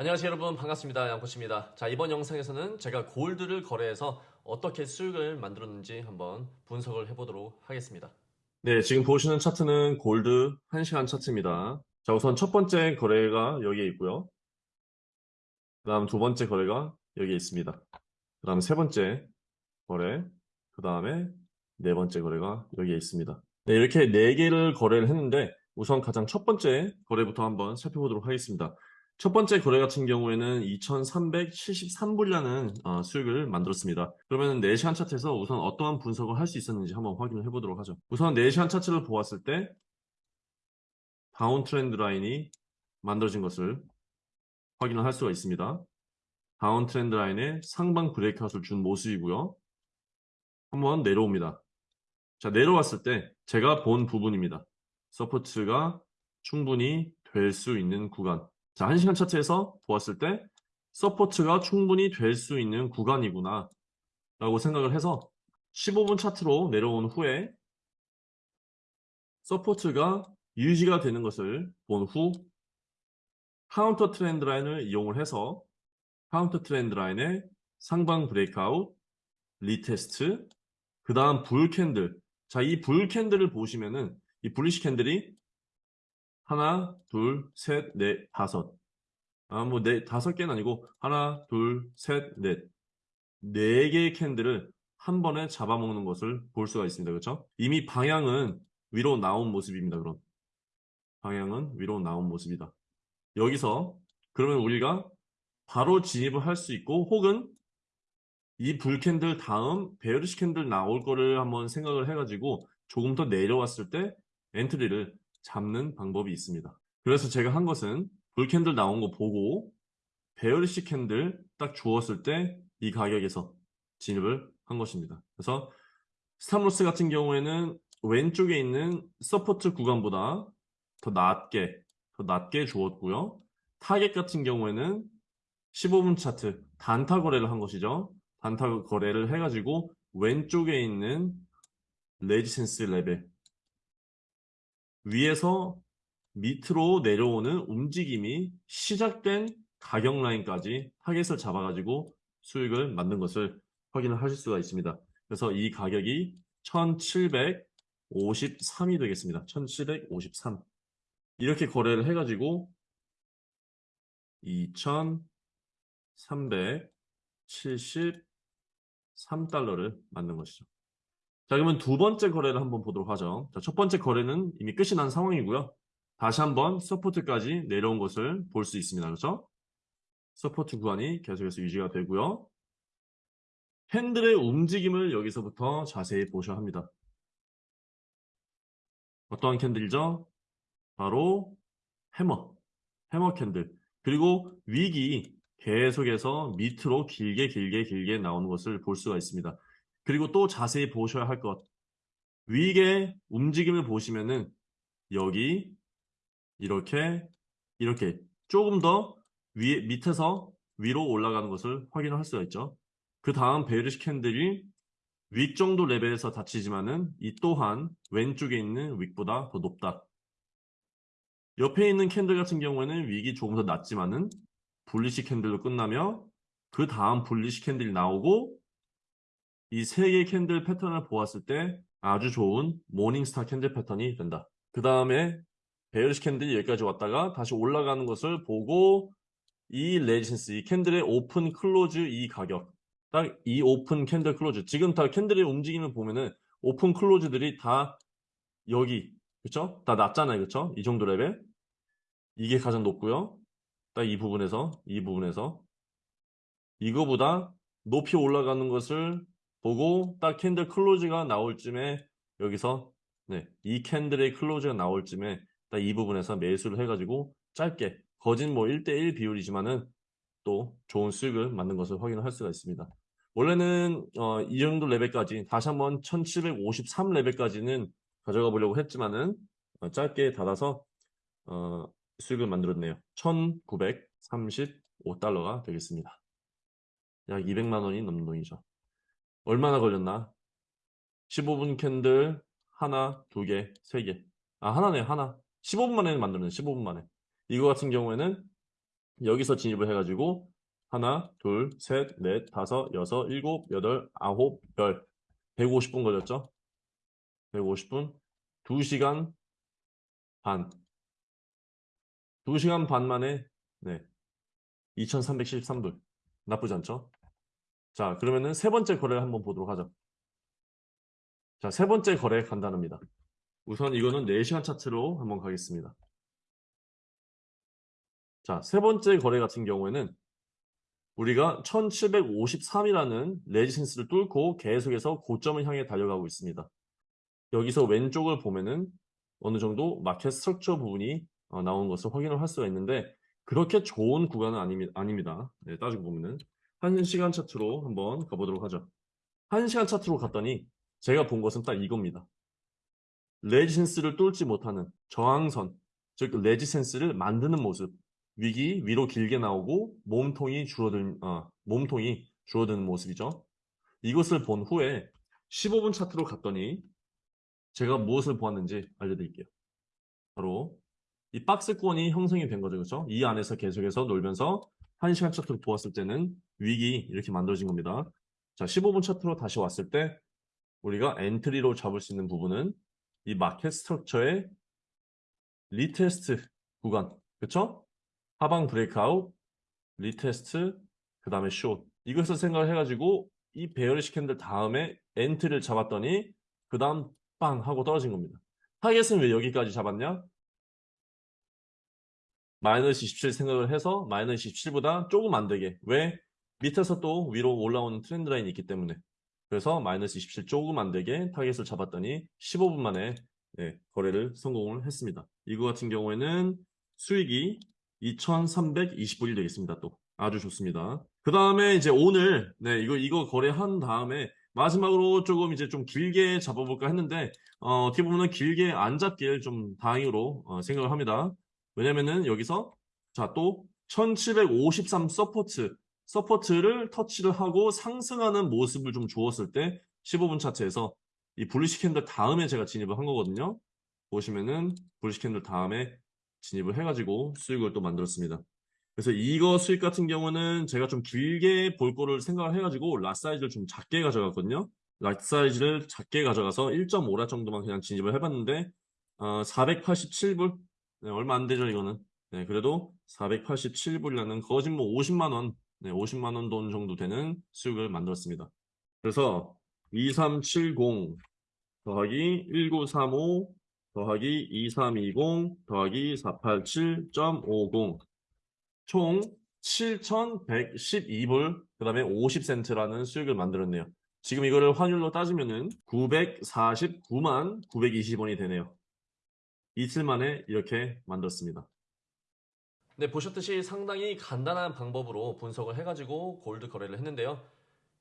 안녕하세요 여러분. 반갑습니다. 양코치입니다. 자 이번 영상에서는 제가 골드를 거래해서 어떻게 수익을 만들었는지 한번 분석을 해보도록 하겠습니다. 네 지금 보시는 차트는 골드 1시간 차트입니다. 자 우선 첫 번째 거래가 여기에 있고요. 그 다음 두 번째 거래가 여기에 있습니다. 그 다음 세 번째 거래 그 다음에 네 번째 거래가 여기에 있습니다. 네, 이렇게 네 개를 거래를 했는데 우선 가장 첫 번째 거래부터 한번 살펴보도록 하겠습니다 첫 번째 거래 같은 경우에는 2373불이라는 어, 수익을 만들었습니다. 그러면 4시간 차트에서 우선 어떠한 분석을 할 수 있었는지 한번 확인을 해보도록 하죠. 우선 4시간 차트를 보았을 때 다운 트렌드 라인이 만들어진 것을 확인을 할 수가 있습니다. 다운 트렌드 라인에 상방 브레이크아웃을 준 모습이고요. 한번 내려옵니다. 자 내려왔을 때 제가 본 부분입니다. support가 충분히 될 수 있는 구간 자, 1시간 차트에서 보았을 때 support가 충분히 될 수 있는 구간이구나 라고 생각을 해서 15분 차트로 내려온 후에 support가 유지가 되는 것을 본 후 counter trend line을 이용을 해서 counter trend line의 상방 breakout, retest, 그 다음 bull candle. 자, 이 bull candle을 보시면은 이 bullish candle이 하나, 둘, 셋, 넷, 다섯. 아, 뭐, 네, 다섯 개는 아니고, 하나, 둘, 셋, 넷. 네 개의 candle을 한 번에 잡아먹는 것을 볼 수가 있습니다. 그렇죠? 이미 방향은 위로 나온 모습입니다. 그럼. 방향은 위로 나온 모습이다. 여기서, 그러면 우리가 바로 진입을 할 수 있고, 혹은 이 bull candle 다음 bearish candle 나올 거를 한번 생각을 해가지고 조금 더 내려왔을 때 entry를 잡는 방법이 있습니다. 그래서 제가 한 것은 bull candle 나온 거 보고 bearish candle 딱 주었을 때 이 가격에서 진입을 한 것입니다. 그래서 stop loss 같은 경우에는 왼쪽에 있는 support 구간보다 더 낮게 더 낮게 주었고요. 타겟 같은 경우에는 15분 차트 단타 거래를 한 것이죠. 단타 거래를 해가지고 왼쪽에 있는 resistance 레벨 위에서 밑으로 내려오는 움직임이 시작된 가격 라인까지 타겟을 잡아가지고 수익을 만든 것을 확인을 하실 수가 있습니다. 그래서 이 가격이 1753이 되겠습니다. 1753 이렇게 거래를 해가지고 2373달러를 만든 것이죠. 자 그러면 두 번째 거래를 한번 보도록 하죠. 자, 첫 번째 거래는 이미 끝이 난 상황이고요. 다시 한번 support까지 내려온 것을 볼 수 있습니다. 그렇죠? support 구간이 계속해서 유지가 되고요. candle의 움직임을 여기서부터 자세히 보셔야 합니다. 어떠한 candle이죠? 바로 hammer, hammer candle. 그리고 wick이 계속해서 밑으로 길게 길게 길게 나오는 것을 볼 수가 있습니다. 그리고 또 자세히 보셔야 할 것. wick의 움직임을 보시면은 여기 이렇게 이렇게 조금 더 위에 밑에서 위로 올라가는 것을 확인할 수가 있죠. 그 다음 bearish candle이 윗 정도 레벨에서 닫히지만은 이 또한 왼쪽에 있는 wick보다 더 높다. 옆에 있는 candle 같은 경우에는 wick이 조금 더 낮지만은 bullish candle로 끝나며 그 다음 bullish candle이 나오고 이 세 개의 candle 패턴을 보았을 때 아주 좋은 morning star candle 패턴이 된다. 그 다음에 bearish candle이 여기까지 왔다가 다시 올라가는 것을 보고 이 resistance, 이 candle의 open close 이 가격 딱 이 open candle close 지금 다 candle의 움직임을 보면은 open close들이 다 여기 그쵸? 다 낮잖아요 그쵸? 이 정도 레벨 이게 가장 높고요 딱 이 부분에서 이 부분에서 이거보다 높이 올라가는 것을 보고 딱 candle close가 나올 쯤에 여기서 네, 이 candle의 close가 나올 쯤에 딱 이 부분에서 매수를 해가지고 짧게 거진 뭐 1대1 비율이지만은 또 좋은 수익을 만든 것을 확인할 수가 있습니다. 원래는 어, 이 정도 레벨까지 다시 한번 1753 레벨까지는 가져가 보려고 했지만은 어, 짧게 닫아서 어, 수익을 만들었네요. 1935달러가 되겠습니다. 약 200만 원이 넘는 돈이죠. 얼마나 걸렸나? 15분 캔들 하나, 두 개, 세 개. 아, 하나네, 하나. 15분 만에 만들었네, 15분 만에. 이거 같은 경우에는 여기서 진입을 해가지고 하나, 둘, 셋, 넷, 다섯, 여섯, 일곱, 여덟, 아홉, 열 150분 걸렸죠? 150분 2시간 반 2시간 반 만에 네 2373불 나쁘지 않죠? 자 그러면은 세 번째 거래를 한번 보도록 하죠 자 세 번째 거래 간단합니다 우선 이거는 4시간 차트로 한번 가겠습니다 자 세 번째 거래 같은 경우에는 우리가 1753이라는 resistance를 뚫고 계속해서 고점을 향해 달려가고 있습니다. 여기서 왼쪽을 보면은 어느 정도 market structure 부분이 어, 나온 것을 확인을 할 수가 있는데 그렇게 좋은 구간은 아닙니다. 네, 따지고 보면은 1시간 차트로 한번 가보도록 하죠. 1시간 차트로 갔더니 제가 본 것은 딱 이겁니다. 레지센스를 뚫지 못하는 저항선, 즉 레지센스를 만드는 모습 위기 위로 길게 나오고 몸통이 줄어든 어, 몸통이 줄어드는 모습이죠. 이것을 본 후에 15분 차트로 갔더니 제가 무엇을 보았는지 알려드릴게요. 바로 이 박스권이 형성이 된 거죠. 그렇죠? 이 안에서 계속해서 놀면서 1시간 차트로 보았을 때는 wick이 이렇게 만들어진 겁니다. 자, 15분 차트로 다시 왔을 때 우리가 entry로 잡을 수 있는 부분은 이 market structure의 retest 구간. 그렇죠? 하방 breakout, retest, 그 다음에 숏. 이것을 생각을 해가지고 이 bearish candle 다음에 entry를 잡았더니 그 다음 빵 하고 떨어진 겁니다. 타겟은 왜 여기까지 잡았냐? 마이너스 27 생각을 해서 마이너스 27보다 조금 안 되게. 왜? 밑에서 또 위로 올라오는 trend line이 있기 때문에. 그래서 마이너스 27 조금 안 되게 타겟을 잡았더니 15분 만에 네, 거래를 성공을 했습니다. 이거 같은 경우에는 수익이 2,320불이 되겠습니다. 또 아주 좋습니다. 그 다음에 이제 오늘 네 이거 이거 거래한 다음에 마지막으로 조금 이제 좀 길게 잡아볼까 했는데 어, 어떻게 보면 길게 안 잡길 좀 다행으로 어, 생각을 합니다. 왜냐면은 여기서 자 또 1753 support support를 터치를 하고 상승하는 모습을 좀 주었을 때 15분 차트에서 이 bullish candle 다음에 제가 진입을 한 거거든요. 보시면은 bullish candle 다음에 진입을 해가지고 수익을 또 만들었습니다. 그래서 이거 수익 같은 경우는 제가 좀 길게 볼 거를 생각을 해가지고 lot size를 좀 작게 가져갔거든요. lot size를 작게 가져가서 1.5 lot 정도만 그냥 진입을 해봤는데 어, 487불 네, 얼마 안 되죠 이거는 네, 그래도 487불이라는 거진 뭐 50만원 네, 50만원 돈 정도 되는 수익을 만들었습니다. 그래서 2370 더하기 1935 더하기 2320 더하기 487.50 총 7,112불 그 다음에 50센트라는 수익을 만들었네요. 지금 이거를 환율로 따지면은 949만 920원이 되네요. 이틀 만에 이렇게 만들었습니다. 네, 보셨듯이 상당히 간단한 방법으로 분석을 해가지고 골드 거래를 했는데요.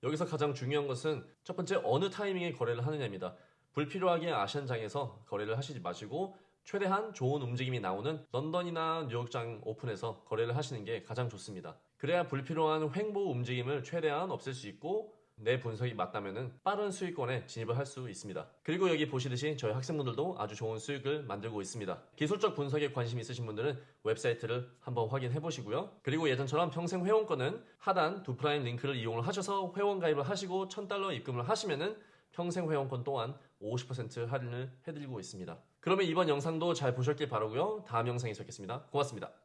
여기서 가장 중요한 것은 첫 번째 어느 타이밍에 거래를 하느냐입니다. 불필요하게 아시안장에서 거래를 하시지 마시고 최대한 좋은 움직임이 나오는 런던이나 뉴욕장 오픈에서 거래를 하시는 게 가장 좋습니다. 그래야 불필요한 횡보 움직임을 최대한 없앨 수 있고 내 분석이 맞다면 빠른 수익권에 진입을 할 수 있습니다. 그리고 여기 보시듯이 저희 학생분들도 아주 좋은 수익을 만들고 있습니다. 기술적 분석에 관심 있으신 분들은 웹사이트를 한번 확인해 보시고요. 그리고 예전처럼 평생 회원권은 하단 Doo Prime 링크를 이용을 하셔서 회원 가입을 하시고 1000달러 입금을 하시면은 평생 회원권 또한 50% 할인을 해드리고 있습니다. 그러면 이번 영상도 잘 보셨길 바라고요. 다음 영상에 뵙겠습니다. 고맙습니다.